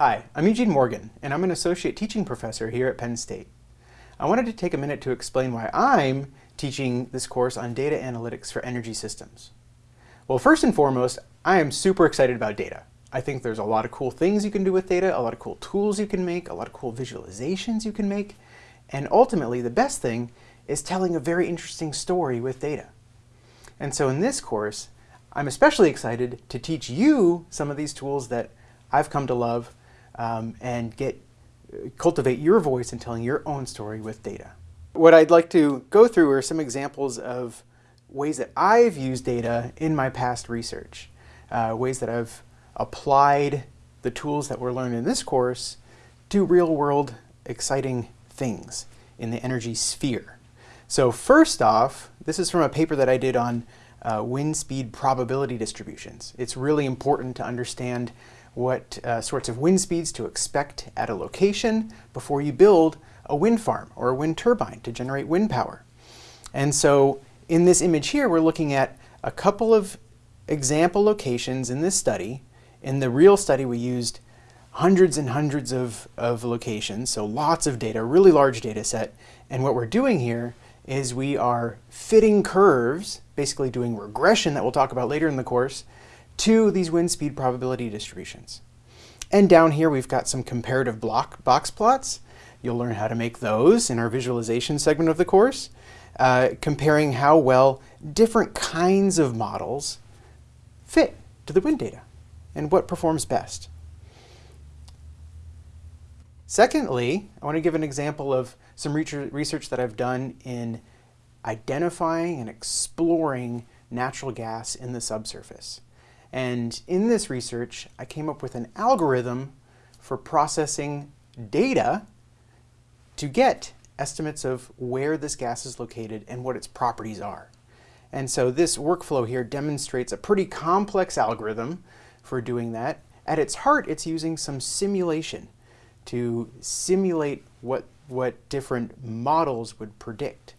Hi, I'm Eugene Morgan, and I'm an Associate Teaching Professor here at Penn State. I wanted to take a minute to explain why I'm teaching this course on data analytics for energy systems. Well, first and foremost, I am super excited about data. I think there's a lot of cool things you can do with data, a lot of cool tools you can make, a lot of cool visualizations you can make, and ultimately the best thing is telling a very interesting story with data. And so in this course, I'm especially excited to teach you some of these tools that I've come to love um, and get cultivate your voice in telling your own story with data. What I'd like to go through are some examples of ways that I've used data in my past research, uh, ways that I've applied the tools that we're learning in this course to real-world exciting things in the energy sphere. So first off, this is from a paper that I did on uh, wind speed probability distributions. It's really important to understand what uh, sorts of wind speeds to expect at a location before you build a wind farm or a wind turbine to generate wind power. And so in this image here, we're looking at a couple of example locations in this study. In the real study, we used hundreds and hundreds of, of locations, so lots of data, really large data set. And what we're doing here is we are fitting curves, basically doing regression that we'll talk about later in the course, to these wind speed probability distributions. And down here we've got some comparative block box plots. You'll learn how to make those in our visualization segment of the course, uh, comparing how well different kinds of models fit to the wind data and what performs best. Secondly, I want to give an example of some research that I've done in identifying and exploring natural gas in the subsurface. And in this research, I came up with an algorithm for processing data to get estimates of where this gas is located and what its properties are. And so this workflow here demonstrates a pretty complex algorithm for doing that. At its heart, it's using some simulation to simulate what, what different models would predict.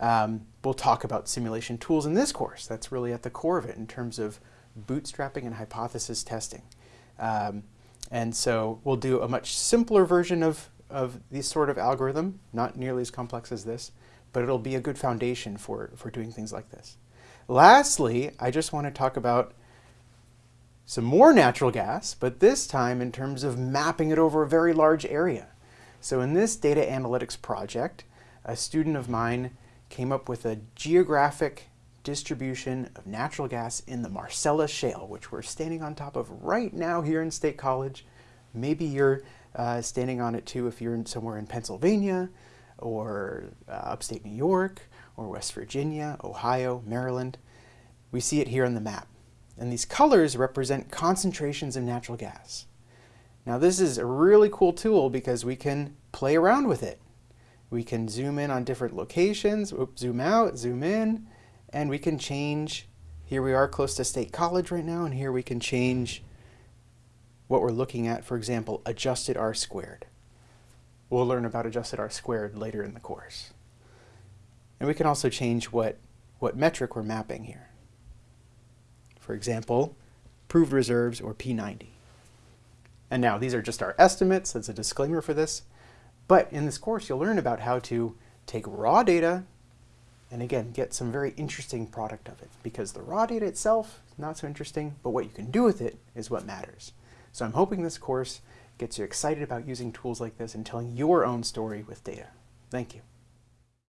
Um, we'll talk about simulation tools in this course. That's really at the core of it in terms of bootstrapping and hypothesis testing. Um, and so we'll do a much simpler version of, of this sort of algorithm, not nearly as complex as this, but it'll be a good foundation for, for doing things like this. Lastly, I just want to talk about some more natural gas, but this time in terms of mapping it over a very large area. So in this data analytics project, a student of mine came up with a geographic distribution of natural gas in the Marcellus Shale, which we're standing on top of right now here in State College. Maybe you're uh, standing on it too if you're in somewhere in Pennsylvania or uh, upstate New York or West Virginia, Ohio, Maryland. We see it here on the map. And these colors represent concentrations of natural gas. Now this is a really cool tool because we can play around with it. We can zoom in on different locations, Oops, zoom out, zoom in, and we can change, here we are close to State College right now, and here we can change what we're looking at, for example, adjusted R squared. We'll learn about adjusted R squared later in the course. And we can also change what, what metric we're mapping here. For example, proved reserves or P90. And now these are just our estimates, that's a disclaimer for this. But in this course, you'll learn about how to take raw data and again, get some very interesting product of it because the raw data itself is not so interesting, but what you can do with it is what matters. So I'm hoping this course gets you excited about using tools like this and telling your own story with data. Thank you.